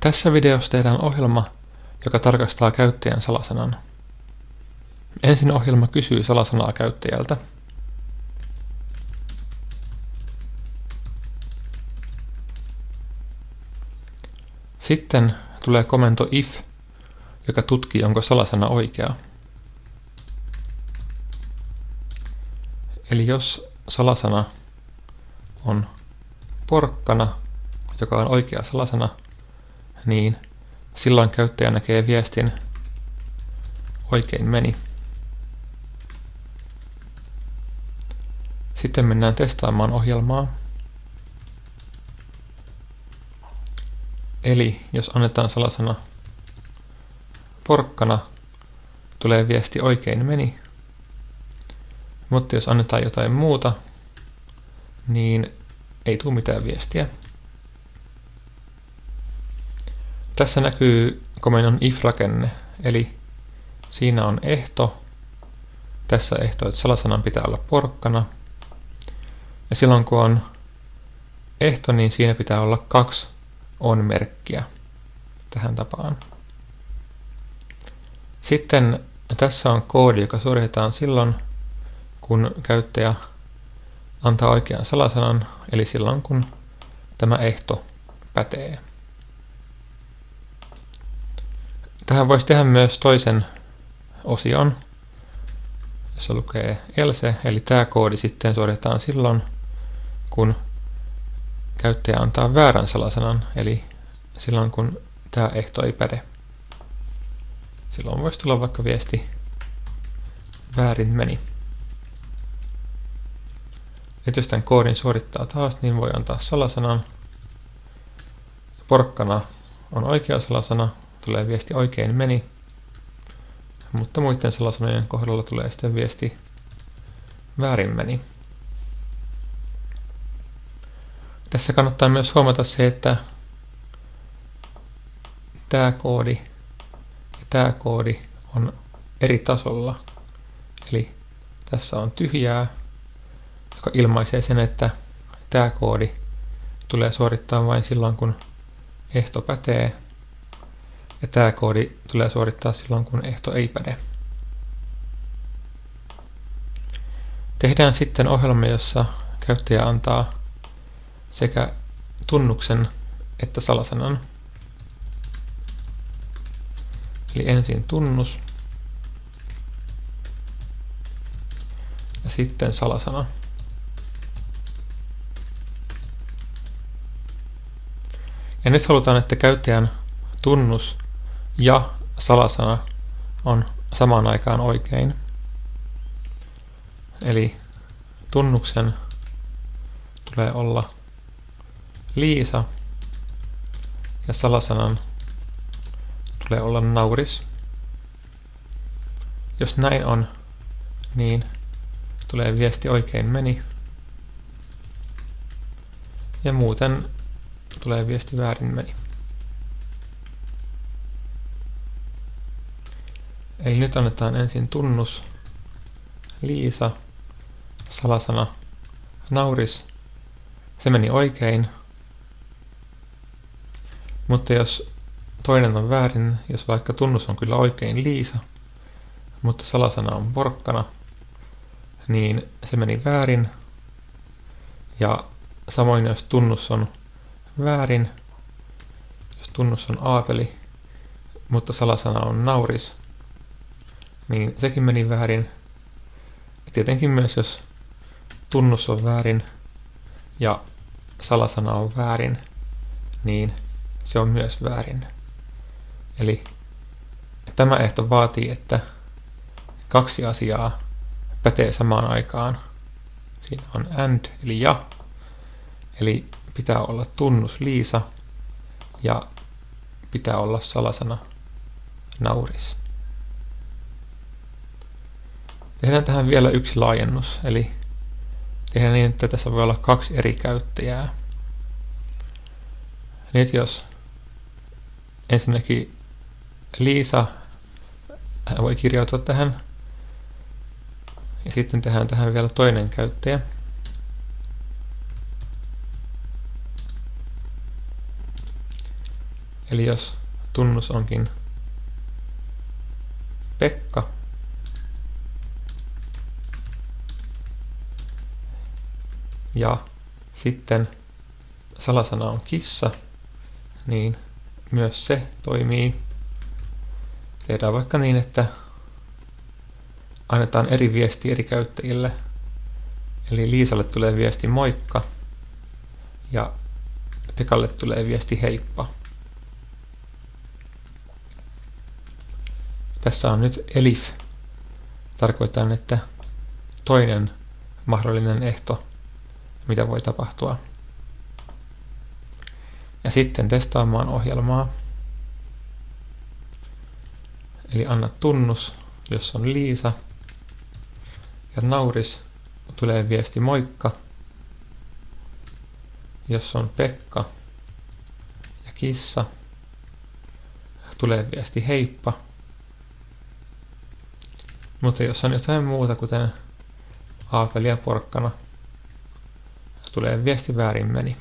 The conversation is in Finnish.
Tässä videossa tehdään ohjelma, joka tarkastaa käyttäjän salasanan. Ensin ohjelma kysyy salasanaa käyttäjältä. Sitten tulee komento if, joka tutkii, onko salasana oikea. Eli jos salasana on porkkana, joka on oikea salasana, niin silloin käyttäjä näkee viestin oikein meni. Sitten mennään testaamaan ohjelmaa. Eli jos annetaan salasana porkkana, tulee viesti oikein meni. Mutta jos annetaan jotain muuta, niin ei tule mitään viestiä. Tässä näkyy komennon if-rakenne, eli siinä on ehto. Tässä ehto, että salasanan pitää olla porkkana. Ja silloin kun on ehto, niin siinä pitää olla kaksi on-merkkiä tähän tapaan. Sitten tässä on koodi, joka suoritetaan silloin, kun käyttäjä antaa oikean salasanan, eli silloin kun tämä ehto pätee. Tähän voisi tehdä myös toisen osion, jossa lukee else, eli tämä koodi sitten suoritetaan silloin, kun käyttäjä antaa väärän salasanan, eli silloin kun tämä ehto ei päde. Silloin voisi tulla vaikka viesti väärin meni. Nyt jos tämän koodin suorittaa taas, niin voi antaa salasanan. Porkkana on oikea salasana, tulee viesti oikein meni, mutta muiden salasanojen kohdalla tulee sitten viesti väärin meni. Tässä kannattaa myös huomata se, että tämä koodi ja tämä koodi on eri tasolla. Eli tässä on tyhjää, joka ilmaisee sen, että tämä koodi tulee suorittaa vain silloin, kun ehto pätee ja tämä koodi tulee suorittaa silloin, kun ehto ei päde. Tehdään sitten ohjelma, jossa käyttäjä antaa sekä tunnuksen että salasanan. Eli ensin tunnus ja sitten salasana. Ja nyt halutaan, että käyttäjän tunnus ja salasana on samaan aikaan oikein. Eli tunnuksen tulee olla Liisa ja salasanan tulee olla nauris. Jos näin on, niin tulee viesti oikein meni. Ja muuten tulee viesti väärin meni. Eli nyt annetaan ensin tunnus, Liisa, salasana, nauris. Se meni oikein. Mutta jos toinen on väärin, jos vaikka tunnus on kyllä oikein Liisa, mutta salasana on porkkana, niin se meni väärin. Ja samoin jos tunnus on väärin, jos tunnus on aapeli, mutta salasana on nauris, niin sekin meni väärin. Ja tietenkin myös jos tunnus on väärin ja salasana on väärin, niin se on myös väärin. Eli tämä ehto vaatii, että kaksi asiaa pätee samaan aikaan. Siinä on and eli ja, eli pitää olla tunnus Liisa ja pitää olla salasana nauris. Tehdään tähän vielä yksi laajennus, eli tehdään niin, että tässä voi olla kaksi eri käyttäjää. Nyt jos ensinnäkin Liisa voi kirjautua tähän, ja sitten tehdään tähän vielä toinen käyttäjä. Eli jos tunnus onkin Pekka, ja sitten salasana on kissa, niin myös se toimii. Tehdään vaikka niin, että annetaan eri viesti eri käyttäjille. Eli Liisalle tulee viesti moikka ja Pekalle tulee viesti heippa. Tässä on nyt elif. Tarkoitan, että toinen mahdollinen ehto, mitä voi tapahtua. Ja sitten testaamaan ohjelmaa. Eli anna tunnus, jos on Liisa. Ja nauris tulee viesti moikka. Jos on Pekka ja kissa, tulee viesti heippa. Mutta jos on jotain muuta, kuten aapeli ja porkkana, tulee viesti väärin meni.